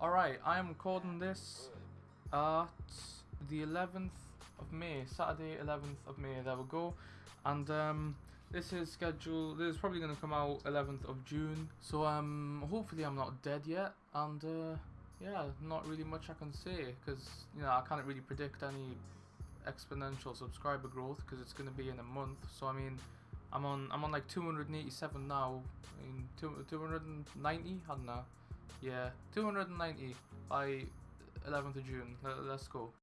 Alright, I am recording this at the 11th of May, Saturday 11th of May, there we go. And um, this is scheduled, this is probably going to come out 11th of June. So um, hopefully I'm not dead yet. And uh, yeah, not really much I can say because, you know, I can't really predict any exponential subscriber growth because it's going to be in a month. So I mean, I'm on I'm on like 287 now. in mean, 290, I don't know. Yeah, 290 by 11th of June. Let, let's go.